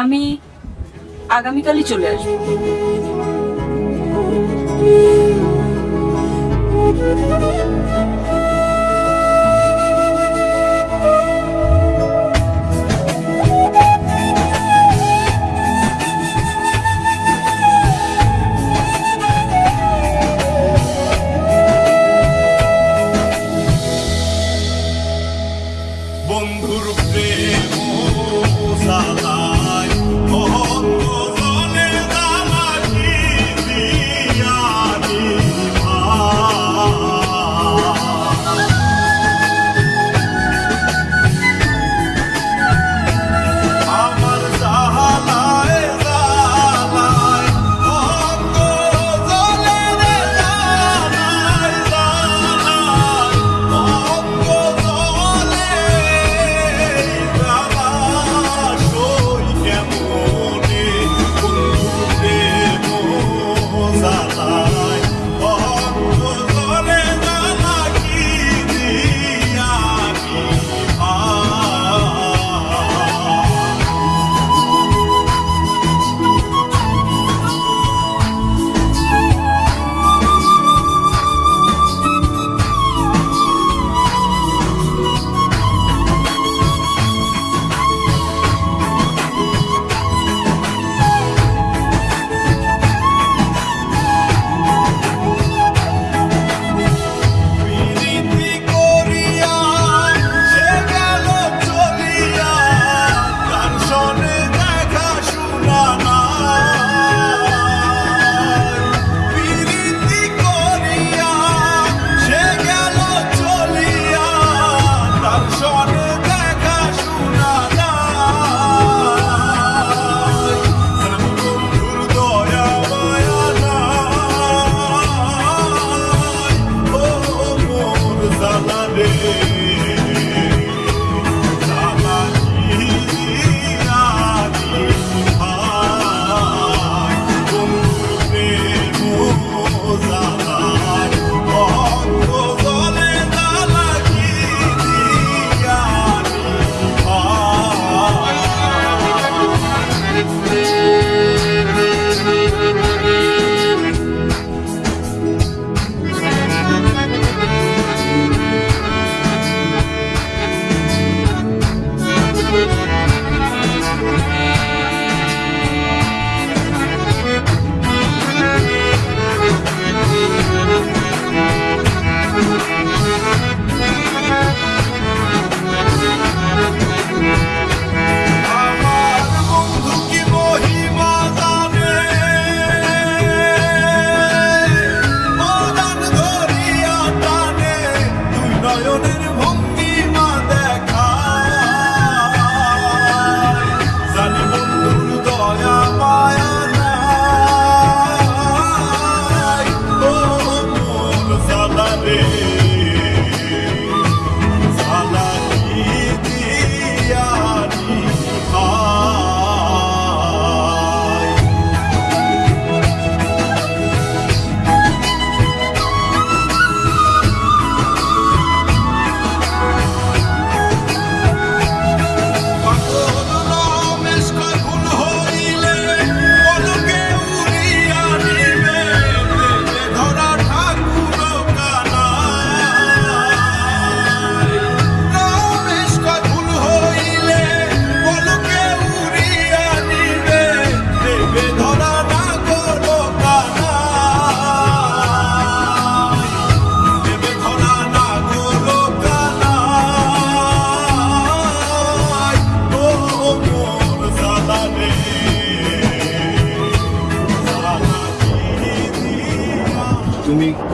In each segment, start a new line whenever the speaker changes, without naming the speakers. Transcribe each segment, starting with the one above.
আমি আগামীকালই চলে আসব Thank you.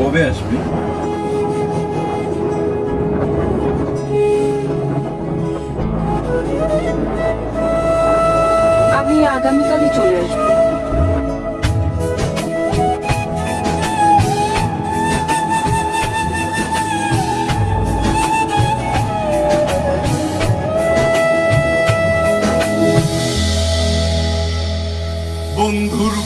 OBS mi? আমি আগামীকালই চলে আসবো বন্ধুর